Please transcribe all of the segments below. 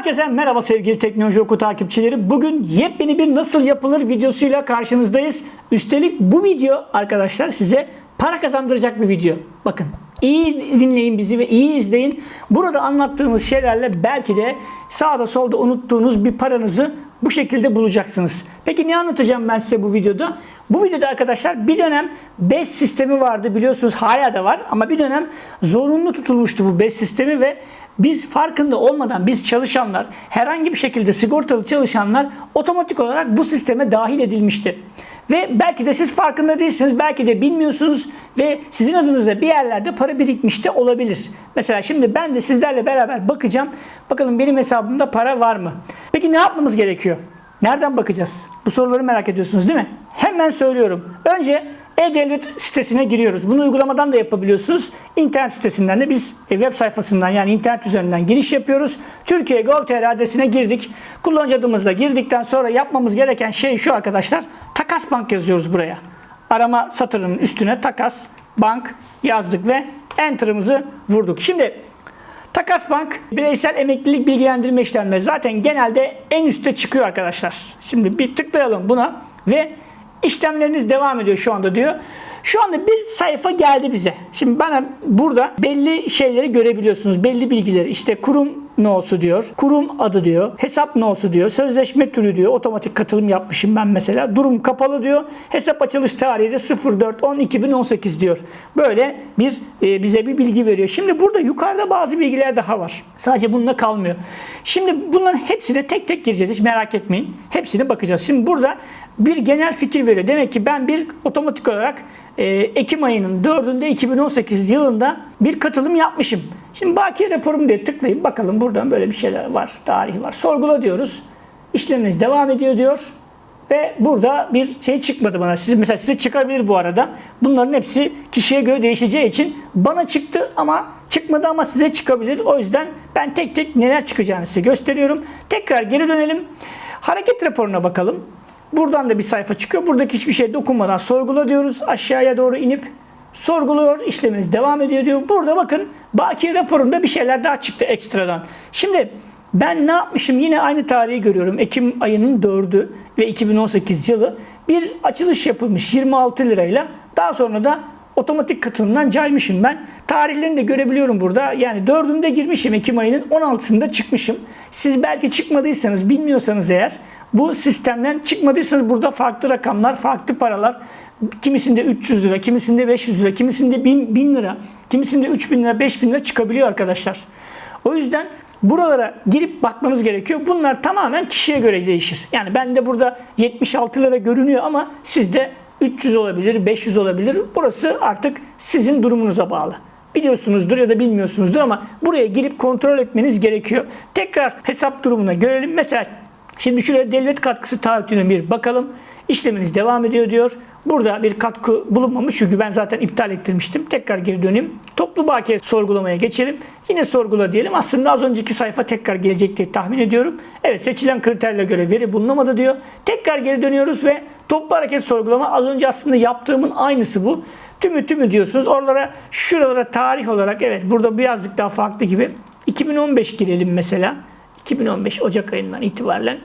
Herkese merhaba sevgili Teknoloji Oku takipçileri. Bugün yepyeni bir nasıl yapılır videosuyla karşınızdayız. Üstelik bu video arkadaşlar size para kazandıracak bir video. Bakın iyi dinleyin bizi ve iyi izleyin. Burada anlattığımız şeylerle belki de sağda solda unuttuğunuz bir paranızı bu şekilde bulacaksınız. Peki ne anlatacağım ben size bu videoda? Bu videoda arkadaşlar bir dönem BES sistemi vardı biliyorsunuz hala da var ama bir dönem zorunlu tutulmuştu bu BES sistemi ve biz farkında olmadan biz çalışanlar herhangi bir şekilde sigortalı çalışanlar otomatik olarak bu sisteme dahil edilmişti. Ve belki de siz farkında değilsiniz, belki de bilmiyorsunuz ve sizin adınıza bir yerlerde para birikmiş de olabilir. Mesela şimdi ben de sizlerle beraber bakacağım. Bakalım benim hesabımda para var mı? Peki ne yapmamız gerekiyor? Nereden bakacağız? Bu soruları merak ediyorsunuz değil mi? Hemen söylüyorum. Önce e-Devlet sitesine giriyoruz. Bunu uygulamadan da yapabiliyorsunuz. İnternet sitesinden de biz e, web sayfasından yani internet üzerinden giriş yapıyoruz. Türkiye Gov.tr adresine girdik. Kullanıcı adımızla girdikten sonra yapmamız gereken şey şu arkadaşlar. Takas Bank yazıyoruz buraya. Arama satırının üstüne Takas Bank yazdık ve Enter'ımızı vurduk. Şimdi Takas Bank bireysel emeklilik bilgilendirme işlemleri zaten genelde en üstte çıkıyor arkadaşlar. Şimdi bir tıklayalım buna ve işlemleriniz devam ediyor şu anda diyor. Şu anda bir sayfa geldi bize. Şimdi bana burada belli şeyleri görebiliyorsunuz. Belli bilgileri. İşte kurum no'su diyor. Kurum adı diyor. Hesap no'su diyor. Sözleşme türü diyor. Otomatik katılım yapmışım ben mesela. Durum kapalı diyor. Hesap açılış tarihi de 04.10.2018 diyor. Böyle bir e, bize bir bilgi veriyor. Şimdi burada yukarıda bazı bilgiler daha var. Sadece bununla kalmıyor. Şimdi bunların hepsine tek tek gireceğiz. Hiç merak etmeyin. Hepsine bakacağız. Şimdi burada bir genel fikir veriyor. Demek ki ben bir otomatik olarak Ekim ayının 4'ünde 2018 yılında bir katılım yapmışım. Şimdi bakiye raporum diye tıklayayım. Bakalım buradan böyle bir şeyler var. Tarihi var. Sorgula diyoruz. İşlemimiz devam ediyor diyor. Ve burada bir şey çıkmadı bana. Siz mesela size çıkabilir bu arada. Bunların hepsi kişiye göre değişeceği için bana çıktı ama çıkmadı ama size çıkabilir. O yüzden ben tek tek neler çıkacağını size gösteriyorum. Tekrar geri dönelim. Hareket raporuna bakalım. Buradan da bir sayfa çıkıyor. Buradaki hiçbir şey dokunmadan sorgula diyoruz. Aşağıya doğru inip sorguluyor. İşleminiz devam ediyor diyor. Burada bakın bakiye raporunda bir şeyler daha çıktı ekstradan. Şimdi ben ne yapmışım? Yine aynı tarihi görüyorum. Ekim ayının 4'ü ve 2018 yılı bir açılış yapılmış 26 lirayla. Daha sonra da otomatik katılımdan caymışım ben. Tarihlerini de görebiliyorum burada. Yani 4'ünde girmişim Ekim ayının 16'sında çıkmışım. Siz belki çıkmadıysanız bilmiyorsanız eğer bu sistemden çıkmadıysanız burada farklı rakamlar, farklı paralar kimisinde 300 lira, kimisinde 500 lira, kimisinde 1000, 1000 lira, kimisinde 3000 lira, 5000 lira çıkabiliyor arkadaşlar. O yüzden buralara girip bakmanız gerekiyor. Bunlar tamamen kişiye göre değişir. Yani bende burada 76 lira görünüyor ama sizde 300 olabilir, 500 olabilir. Burası artık sizin durumunuza bağlı. Biliyorsunuzdur ya da bilmiyorsunuzdur ama buraya girip kontrol etmeniz gerekiyor. Tekrar hesap durumuna görelim. Mesela Şimdi şuraya devlet katkısı taahhütüne bir bakalım. İşleminiz devam ediyor diyor. Burada bir katkı bulunmamış çünkü ben zaten iptal ettirmiştim. Tekrar geri döneyim. Toplu bakiye sorgulamaya geçelim. Yine sorgula diyelim. Aslında az önceki sayfa tekrar gelecek diye tahmin ediyorum. Evet seçilen kriterle göre veri bulunamadı diyor. Tekrar geri dönüyoruz ve toplu hareket sorgulama az önce aslında yaptığımın aynısı bu. Tümü tümü diyorsunuz. Oralara şuralara tarih olarak evet burada birazcık daha farklı gibi. 2015 girelim mesela. 2015 Ocak ayından itibaren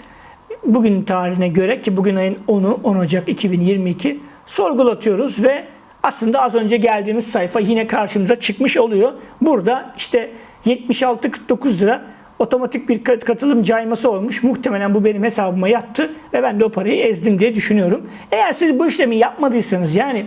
bugün tarihine göre ki bugün ayın 10'u 10 Ocak 2022 sorgulatıyoruz ve aslında az önce geldiğimiz sayfa yine karşımıza çıkmış oluyor. Burada işte 76.49 lira otomatik bir katılım cayması olmuş. Muhtemelen bu benim hesabıma yattı ve ben de o parayı ezdim diye düşünüyorum. Eğer siz bu işlemi yapmadıysanız yani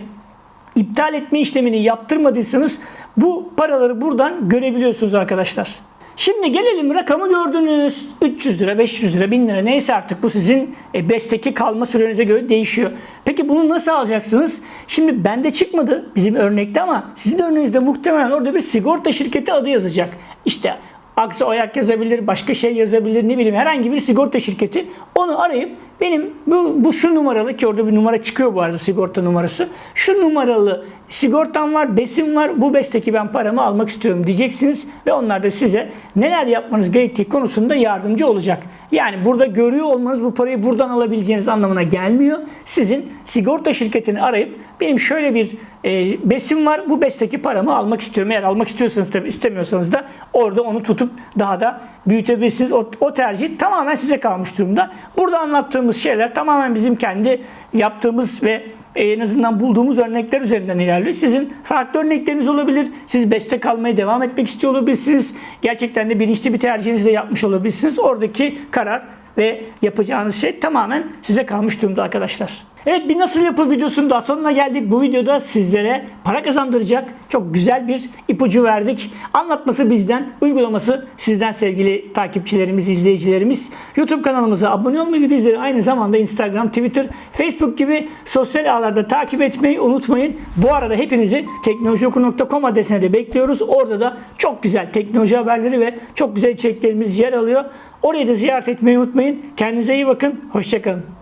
iptal etme işlemini yaptırmadıysanız bu paraları buradan görebiliyorsunuz arkadaşlar. Şimdi gelelim rakamı gördünüz. 300 lira, 500 lira, 1000 lira neyse artık bu sizin e, BES'teki kalma sürenize göre değişiyor. Peki bunu nasıl alacaksınız? Şimdi bende çıkmadı bizim örnekte ama sizin örneğinizde muhtemelen orada bir sigorta şirketi adı yazacak. İşte Aksa Oyak yazabilir, başka şey yazabilir, ne bileyim herhangi bir sigorta şirketi. Onu arayıp benim bu, bu şu numaralı ki orada bir numara çıkıyor bu arada sigorta numarası. Şu numaralı sigortam var, besim var. Bu besteki ben paramı almak istiyorum diyeceksiniz ve onlar da size neler yapmanız gerektiği konusunda yardımcı olacak. Yani burada görüyor olmanız bu parayı buradan alabileceğiniz anlamına gelmiyor. Sizin sigorta şirketini arayıp benim şöyle bir e, besim var. Bu besteki paramı almak istiyorum. Eğer almak istiyorsanız tabii istemiyorsanız da orada onu tutup daha da büyütebilirsiniz. O, o tercih tamamen size kalmış durumda. Burada anlattığımız şeyler tamamen bizim kendi yaptığımız ve en azından bulduğumuz örnekler üzerinden ilerliyor. Sizin farklı örnekleriniz olabilir. Siz beste kalmaya devam etmek istiyor olabilirsiniz. Gerçekten de bilinçli bir tercihinizi de yapmış olabilirsiniz. Oradaki karar ve yapacağınız şey tamamen size kalmış durumda arkadaşlar. Evet bir nasıl yapı videosunun daha sonuna geldik. Bu videoda sizlere para kazandıracak çok güzel bir ipucu verdik. Anlatması bizden, uygulaması sizden sevgili takipçilerimiz, izleyicilerimiz. YouTube kanalımıza abone olmayı ve bizleri aynı zamanda Instagram, Twitter, Facebook gibi sosyal ağlarda takip etmeyi unutmayın. Bu arada hepinizi teknolojioku.com adresine de bekliyoruz. Orada da çok güzel teknoloji haberleri ve çok güzel içeriklerimiz yer alıyor. Orayı da ziyaret etmeyi unutmayın. Kendinize iyi bakın. Hoşçakalın.